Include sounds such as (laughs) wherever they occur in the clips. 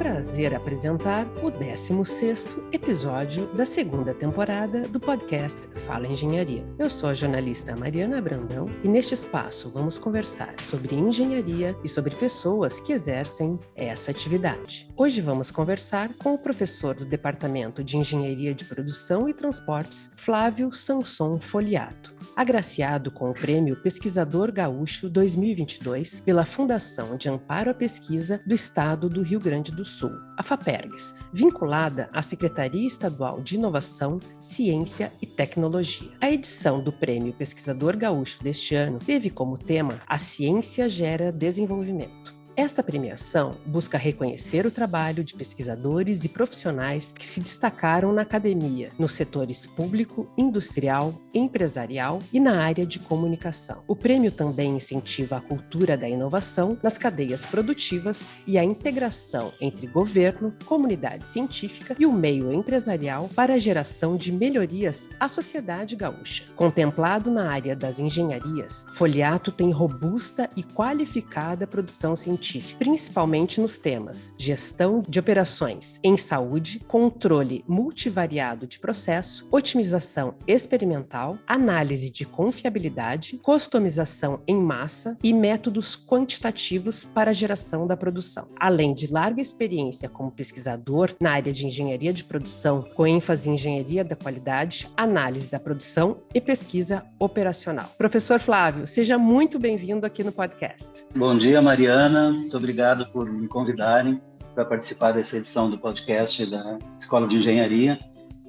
prazer apresentar o 16º episódio da segunda temporada do podcast Fala Engenharia. Eu sou a jornalista Mariana Brandão e neste espaço vamos conversar sobre engenharia e sobre pessoas que exercem essa atividade. Hoje vamos conversar com o professor do Departamento de Engenharia de Produção e Transportes, Flávio Sanson Foliato, agraciado com o Prêmio Pesquisador Gaúcho 2022 pela Fundação de Amparo à Pesquisa do Estado do Rio Grande do Sul, a FAPERGS, vinculada à Secretaria Estadual de Inovação, Ciência e Tecnologia. A edição do Prêmio Pesquisador Gaúcho deste ano teve como tema A Ciência Gera Desenvolvimento. Esta premiação busca reconhecer o trabalho de pesquisadores e profissionais que se destacaram na academia, nos setores público, industrial, empresarial e na área de comunicação. O prêmio também incentiva a cultura da inovação nas cadeias produtivas e a integração entre governo, comunidade científica e o meio empresarial para a geração de melhorias à sociedade gaúcha. Contemplado na área das engenharias, Foliato tem robusta e qualificada produção científica principalmente nos temas gestão de operações em saúde, controle multivariado de processo, otimização experimental, análise de confiabilidade, customização em massa e métodos quantitativos para a geração da produção. Além de larga experiência como pesquisador na área de engenharia de produção, com ênfase em engenharia da qualidade, análise da produção e pesquisa operacional. Professor Flávio, seja muito bem-vindo aqui no podcast. Bom dia, Mariana. Muito obrigado por me convidarem para participar dessa edição do podcast da Escola de Engenharia.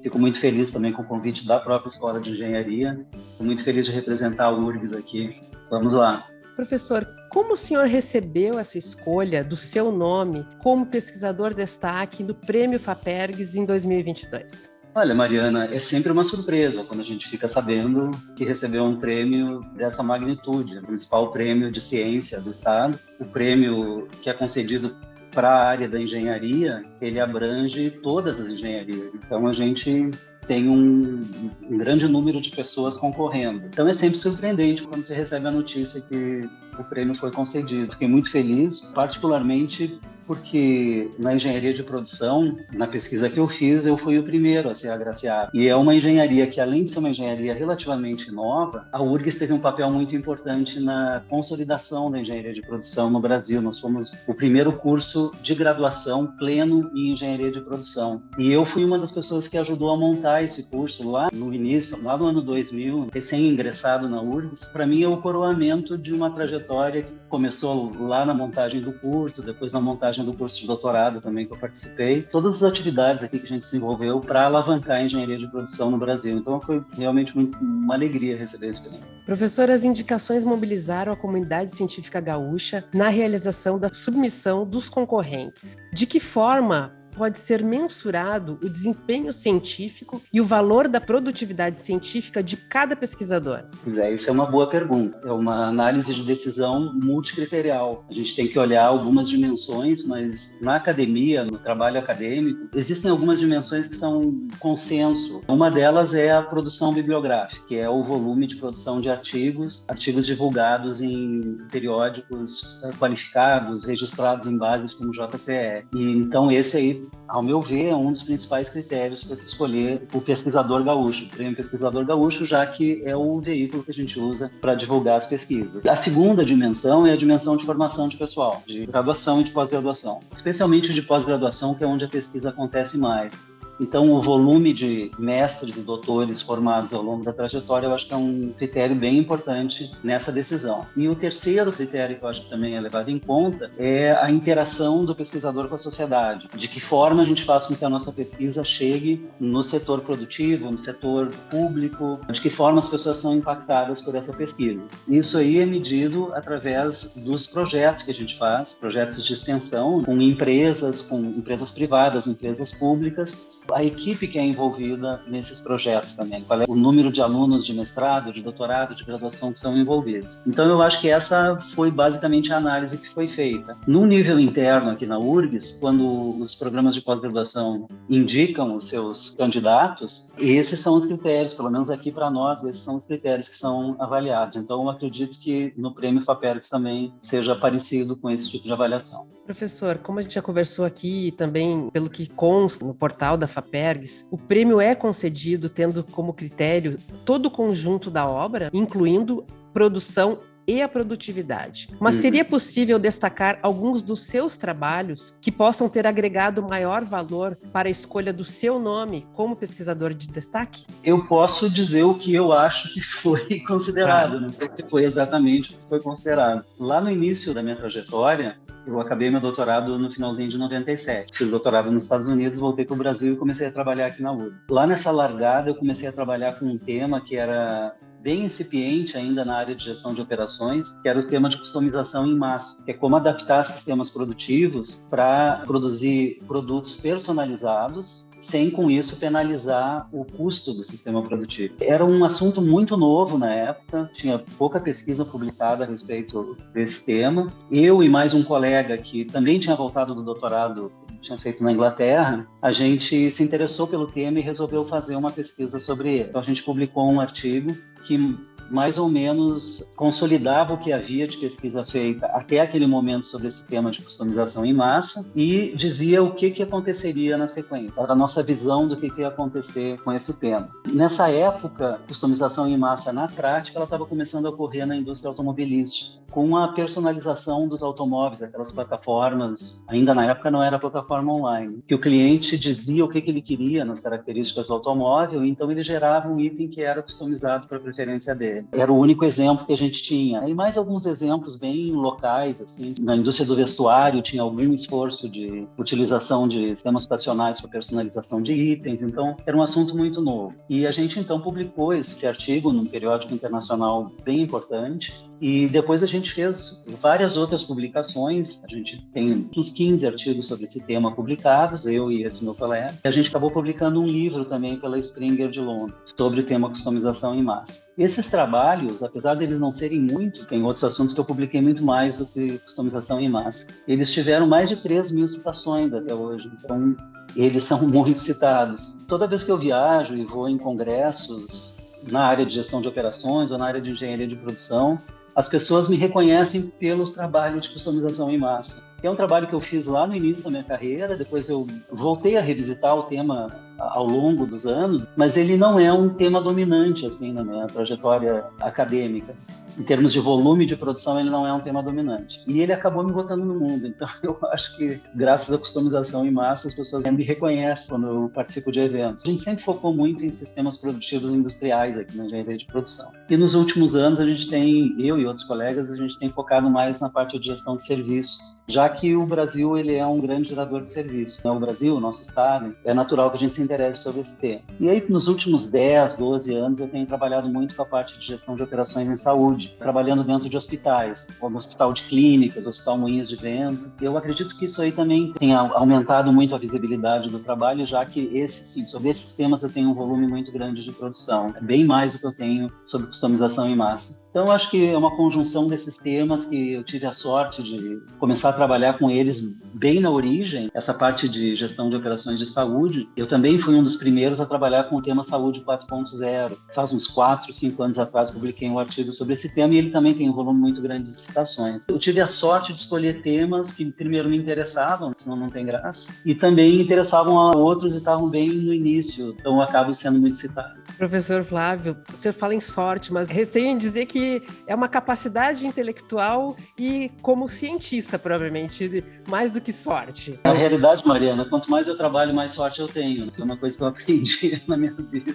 Fico muito feliz também com o convite da própria Escola de Engenharia. Fico muito feliz de representar o URGS aqui. Vamos lá. Professor, como o senhor recebeu essa escolha do seu nome como pesquisador destaque do Prêmio FAPERGS em 2022? Olha, Mariana, é sempre uma surpresa quando a gente fica sabendo que recebeu um prêmio dessa magnitude, o principal prêmio de ciência do Estado, o prêmio que é concedido para a área da engenharia, ele abrange todas as engenharias. Então a gente tem um, um, grande número de pessoas concorrendo. Então é sempre surpreendente quando você recebe a notícia que o prêmio foi concedido. Fiquei muito feliz, particularmente porque na engenharia de produção, na pesquisa que eu fiz, eu fui o primeiro a ser agraciado. E é uma engenharia que, além de ser uma engenharia relativamente nova, a URGS teve um papel muito importante na consolidação da engenharia de produção no Brasil. Nós fomos o primeiro curso de graduação pleno em engenharia de produção. E eu fui uma das pessoas que ajudou a montar esse curso lá no início, lá no ano 2000, recém-ingressado na URGS. Para mim, é o coroamento de uma trajetória que começou lá na montagem do curso, depois na montagem do curso de doutorado também que eu participei. Todas as atividades aqui que a gente desenvolveu para alavancar a engenharia de produção no Brasil. Então foi realmente uma alegria receber esse prêmio. Professor, as indicações mobilizaram a comunidade científica gaúcha na realização da submissão dos concorrentes. De que forma pode ser mensurado o desempenho científico e o valor da produtividade científica de cada pesquisador? Pois é, isso é uma boa pergunta. É uma análise de decisão multicriterial. A gente tem que olhar algumas dimensões, mas na academia, no trabalho acadêmico, existem algumas dimensões que são consenso. Uma delas é a produção bibliográfica, que é o volume de produção de artigos, artigos divulgados em periódicos eh, qualificados, registrados em bases como JCE. E então esse aí ao meu ver, é um dos principais critérios para se escolher o pesquisador gaúcho, o prêmio pesquisador gaúcho, já que é o veículo que a gente usa para divulgar as pesquisas. A segunda dimensão é a dimensão de formação de pessoal, de graduação e de pós-graduação, especialmente de pós-graduação, que é onde a pesquisa acontece mais. Então, o volume de mestres e doutores formados ao longo da trajetória, eu acho que é um critério bem importante nessa decisão. E o terceiro critério que eu acho que também é levado em conta é a interação do pesquisador com a sociedade. De que forma a gente faz com que a nossa pesquisa chegue no setor produtivo, no setor público, de que forma as pessoas são impactadas por essa pesquisa. Isso aí é medido através dos projetos que a gente faz, projetos de extensão com empresas, com empresas privadas, empresas públicas, a equipe que é envolvida nesses projetos também, qual é o número de alunos de mestrado, de doutorado, de graduação que são envolvidos. Então eu acho que essa foi basicamente a análise que foi feita. No nível interno aqui na URGS, quando os programas de pós-graduação indicam os seus candidatos, esses são os critérios, pelo menos aqui para nós, esses são os critérios que são avaliados. Então eu acredito que no prêmio FAPERGS também seja parecido com esse tipo de avaliação. Professor, como a gente já conversou aqui também, pelo que consta no portal da FAPERGS, o prêmio é concedido tendo como critério todo o conjunto da obra, incluindo produção e a produtividade. Mas seria possível destacar alguns dos seus trabalhos que possam ter agregado maior valor para a escolha do seu nome como pesquisador de destaque? Eu posso dizer o que eu acho que (laughs) foi considerado, não sei se foi exatamente o que foi considerado. Lá no início da minha trajetória, eu acabei meu doutorado no finalzinho de 97. Fiz doutorado nos Estados Unidos, voltei para o Brasil e comecei a trabalhar aqui na URGS. Lá nessa largada, eu comecei a trabalhar com um tema que era bem incipiente ainda na área de gestão de operações, que era o tema de customização em massa, que é como adaptar sistemas produtivos para produzir produtos personalizados sem com isso penalizar o custo do sistema produtivo. Era um assunto muito novo na época, tinha pouca pesquisa publicada a respeito desse tema. Eu e mais um colega que também tinha voltado do doutorado tinha feito na Inglaterra, a gente se interessou pelo tema e resolveu fazer uma pesquisa sobre ele. Então a gente publicou um artigo que mais ou menos consolidava o que havia de pesquisa feita até aquele momento sobre esse tema de customização em massa e dizia o que, que aconteceria na sequência, era a nossa visão do que, que ia acontecer com esse tema. Nessa época, customização em massa, na prática, ela estava começando a ocorrer na indústria automobilística, com a personalização dos automóveis, aquelas plataformas, ainda na época não era plataforma online, que o cliente dizia o que, que ele queria nas características do automóvel, então ele gerava um item que era customizado para a preferência dele. Era o único exemplo que a gente tinha. E mais alguns exemplos bem locais, assim. Na indústria do vestuário tinha algum esforço de utilização de sistemas passionais para personalização de itens. Então, era um assunto muito novo. E a gente, então, publicou esse artigo num periódico internacional bem importante e depois a gente fez várias outras publicações. A gente tem uns 15 artigos sobre esse tema publicados, eu e esse meu colega. E a gente acabou publicando um livro também pela Springer de Londres sobre o tema customização em massa. Esses trabalhos, apesar deles não serem muitos, tem outros assuntos que eu publiquei muito mais do que customização em massa. Eles tiveram mais de 3 mil citações até hoje. Então, eles são (laughs) muito citados. Toda vez que eu viajo e vou em congressos na área de gestão de operações ou na área de engenharia de produção, as pessoas me reconhecem pelo trabalho de customização em massa. É um trabalho que eu fiz lá no início da minha carreira, depois eu voltei a revisitar o tema ao longo dos anos, mas ele não é um tema dominante assim na minha trajetória acadêmica em termos de volume de produção, ele não é um tema dominante. E ele acabou me botando no mundo. Então, (laughs) eu acho que, graças à customização em massa, as pessoas me reconhecem quando eu participo de eventos. A gente sempre focou muito em sistemas produtivos industriais aqui na engenharia de produção. E nos últimos anos, a gente tem, eu e outros colegas, a gente tem focado mais na parte de gestão de serviços, já que o Brasil ele é um grande gerador de serviços. Né? O Brasil, o nosso estado, é natural que a gente se interesse sobre esse tema. E aí, nos últimos 10, 12 anos, eu tenho trabalhado muito com a parte de gestão de operações em saúde trabalhando dentro de hospitais, como Hospital de Clínicas, Hospital Moinhos de Vento. Eu acredito que isso aí também tenha aumentado muito a visibilidade do trabalho, já que esse, sim, sobre esses temas eu tenho um volume muito grande de produção, bem mais do que eu tenho sobre customização em massa. Então, acho que é uma conjunção desses temas que eu tive a sorte de começar a trabalhar com eles bem na origem, essa parte de gestão de operações de saúde. Eu também fui um dos primeiros a trabalhar com o tema Saúde 4.0. Faz uns 4, 5 anos atrás, publiquei um artigo sobre esse tema e ele também tem um volume muito grande de citações. Eu tive a sorte de escolher temas que primeiro me interessavam, senão não tem graça, e também interessavam a outros e estavam bem no início, então eu acabo sendo muito citado. Professor Flávio, o senhor fala em sorte, mas receio em dizer que é uma capacidade intelectual e como cientista, provavelmente, mais do que sorte. Na realidade, Mariana, quanto mais eu trabalho, mais sorte eu tenho. Isso é uma coisa que eu (laughs) aprendi na minha vida.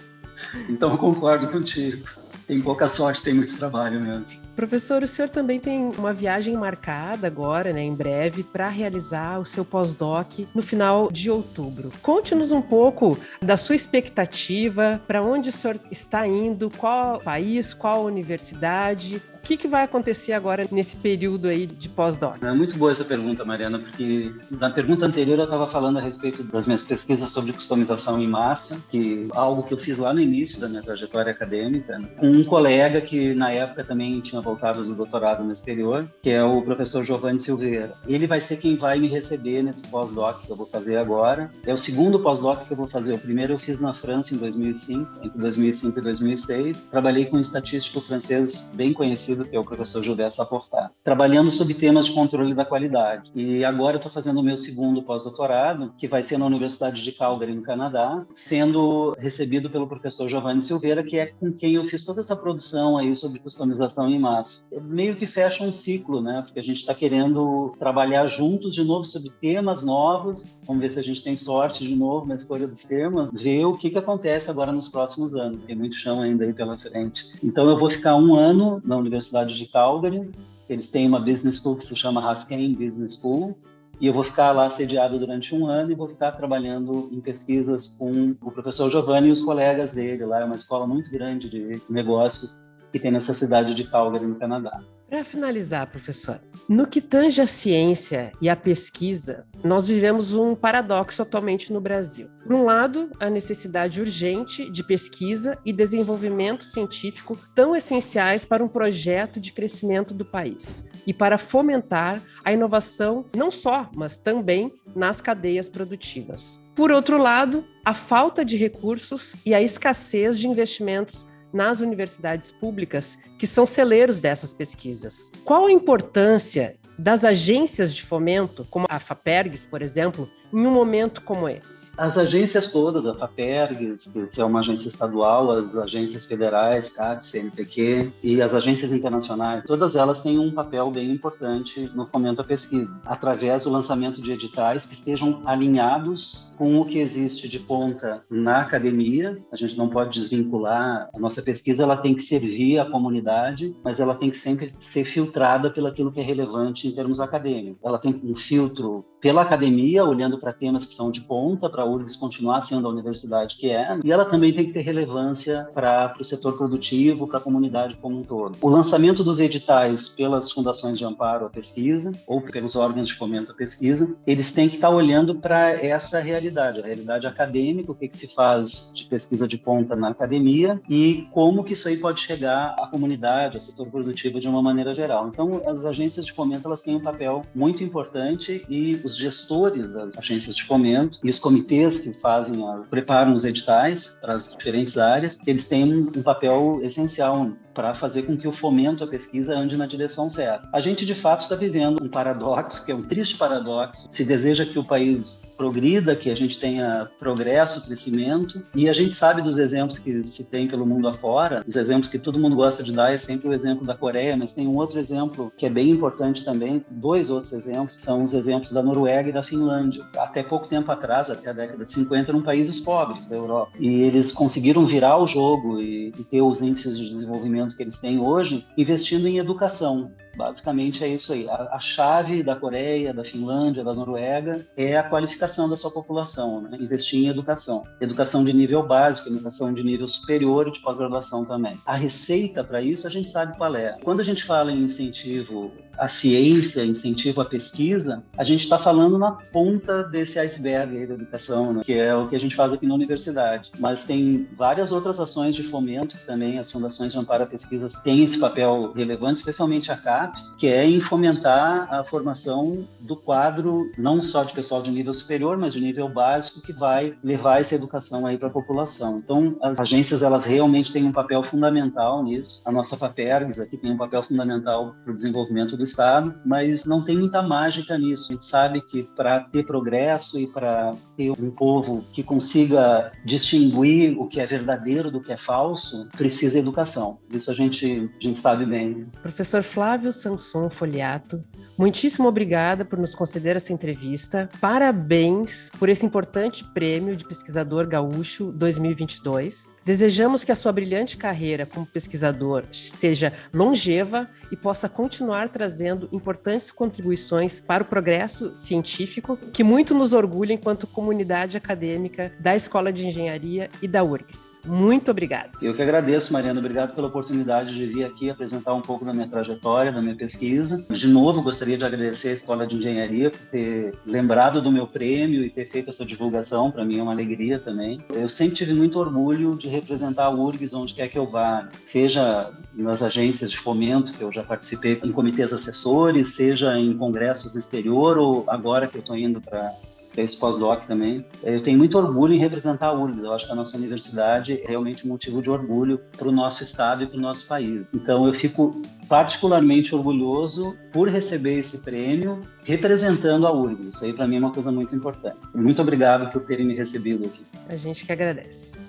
Então eu concordo contigo. Tem pouca sorte, tem muito trabalho mesmo. Professor, o senhor também tem uma viagem marcada agora, né, em breve, para realizar o seu pós-doc no final de outubro. Conte-nos um pouco da sua expectativa, para onde o senhor está indo, qual país, qual universidade, que, que vai acontecer agora nesse período aí de pós-doc? É muito boa essa pergunta, Mariana, porque na pergunta anterior eu estava falando a respeito das minhas pesquisas sobre customização em massa, que algo que eu fiz lá no início da minha trajetória acadêmica, com um colega que na época também tinha voltado do doutorado no exterior, que é o professor Giovanni Silveira. Ele vai ser quem vai me receber nesse pós-doc que eu vou fazer agora. É o segundo pós-doc que eu vou fazer. O primeiro eu fiz na França em 2005, entre 2005 e 2006. Trabalhei com um estatístico francês bem conhecido, que é o professor Gilbert Saportat, trabalhando sobre temas de controle da qualidade. E agora estou fazendo o meu segundo pós-doutorado, que vai ser na Universidade de Calgary, no Canadá, sendo recebido pelo professor Giovanni Silveira, que é com quem eu fiz toda essa produção aí sobre customização em massa. Meio que fecha um ciclo, né? Porque a gente está querendo trabalhar juntos de novo sobre temas novos. Vamos ver se a gente tem sorte de novo na escolha dos temas, ver o que, que acontece agora nos próximos anos. Tem muito chão ainda aí pela frente. Então eu vou ficar um ano na Universidade de Calgary. Eles têm uma business school que se chama Raskin Business School. E eu vou ficar lá sediado durante um ano e vou ficar trabalhando em pesquisas com o professor Giovanni e os colegas dele. Lá é uma escola muito grande de negócios que tem nessa cidade de Calgary, no Canadá. Para finalizar, professor, no que tange a ciência e a pesquisa, nós vivemos um paradoxo atualmente no Brasil. Por um lado, a necessidade urgente de pesquisa e desenvolvimento científico tão essenciais para um projeto de crescimento do país e para fomentar a inovação não só, mas também nas cadeias produtivas. Por outro lado, a falta de recursos e a escassez de investimentos nas universidades públicas, que são celeiros dessas pesquisas. Qual a importância das agências de fomento, como a FAPERGS, por exemplo, em um momento como esse? As agências todas, a FAPERGS, que é uma agência estadual, as agências federais, CAT, CNPq e as agências internacionais, todas elas têm um papel bem importante no fomento à pesquisa, através do lançamento de editais que estejam alinhados com o que existe de ponta na academia. A gente não pode desvincular a nossa pesquisa, ela tem que servir à comunidade, mas ela tem que sempre ser filtrada pelo aquilo que é relevante em termos acadêmicos. Ela tem um filtro pela academia, olhando para temas que são de ponta, para a URGS continuar sendo a universidade que é, e ela também tem que ter relevância para o setor produtivo, para a comunidade como um todo. O lançamento dos editais pelas fundações de amparo à pesquisa, ou pelos órgãos de fomento à pesquisa, eles têm que estar tá olhando para essa realidade, a realidade acadêmica, o que, que se faz de pesquisa de ponta na academia e como que isso aí pode chegar à comunidade, ao setor produtivo de uma maneira geral. Então, as agências de fomento elas têm um papel muito importante e os gestores das agências de fomento e os comitês que fazem, preparam os editais para as diferentes áreas, eles têm um papel essencial para fazer com que o fomento à pesquisa ande na direção certa. A gente, de fato, está vivendo um paradoxo, que é um triste paradoxo. Se deseja que o país progrida, que a gente tenha progresso, crescimento, e a gente sabe dos exemplos que se tem pelo mundo afora, os exemplos que todo mundo gosta de dar é sempre o exemplo da Coreia, mas tem um outro exemplo que é bem importante também, dois outros exemplos, são os exemplos da Noruega e da Finlândia. Até pouco tempo atrás, até a década de 50, eram países pobres da Europa, e eles conseguiram virar o jogo e, e ter os índices de desenvolvimento que eles têm hoje, investindo em educação. Basicamente é isso aí. A, a, chave da Coreia, da Finlândia, da Noruega é a qualificação da sua população, né? investir em educação. Educação de nível básico, educação de nível superior e de pós-graduação também. A receita para isso a gente sabe qual é. Quando a gente fala em incentivo à ciência, incentivo à pesquisa, a gente está falando na ponta desse iceberg aí da educação, né? que é o que a gente faz aqui na universidade. Mas tem várias outras ações de fomento que também as fundações de amparo à pesquisa têm esse papel relevante, especialmente a CAPES, que é em fomentar a formação do quadro não só de pessoal de nível superior, mas de nível básico que vai levar essa educação aí para a população. Então, as agências elas realmente têm um papel fundamental nisso. A nossa FAPERGS aqui tem um papel fundamental para o desenvolvimento do Estado, mas não tem muita mágica nisso. A gente sabe que para ter progresso e para ter um povo que consiga distinguir o que é verdadeiro do que é falso, precisa educação. Isso a gente, a gente sabe bem. Professor Flávio Sanson Foliato, Muitíssimo obrigada por nos conceder essa entrevista. Parabéns por esse importante prêmio de pesquisador gaúcho 2022. Desejamos que a sua brilhante carreira como pesquisador seja longeva e possa continuar trazendo importantes contribuições para o progresso científico, que muito nos orgulha enquanto comunidade acadêmica da Escola de Engenharia e da URGS. Muito obrigada. Eu que agradeço, Mariana. Obrigado pela oportunidade de vir aqui apresentar um pouco da minha trajetória, da minha pesquisa. De novo, gostaria de agradecer à Escola de Engenharia por ter lembrado do meu prêmio e ter feito essa divulgação. Para mim é uma alegria também. Eu sempre tive muito orgulho de representar a URGS onde quer que eu vá, seja nas agências de fomento, que eu já participei em comitês assessores, seja em congressos no exterior ou agora que eu estou indo para fez pós-doc também. Eu tenho muito orgulho em representar a URGS. Eu acho que a nossa universidade é realmente um motivo de orgulho para o nosso estado e para o nosso país. Então, eu fico particularmente orgulhoso por receber esse prêmio representando a URGS. Isso aí, para mim, é uma coisa muito importante. Muito obrigado por terem me recebido aqui. A gente que agradece.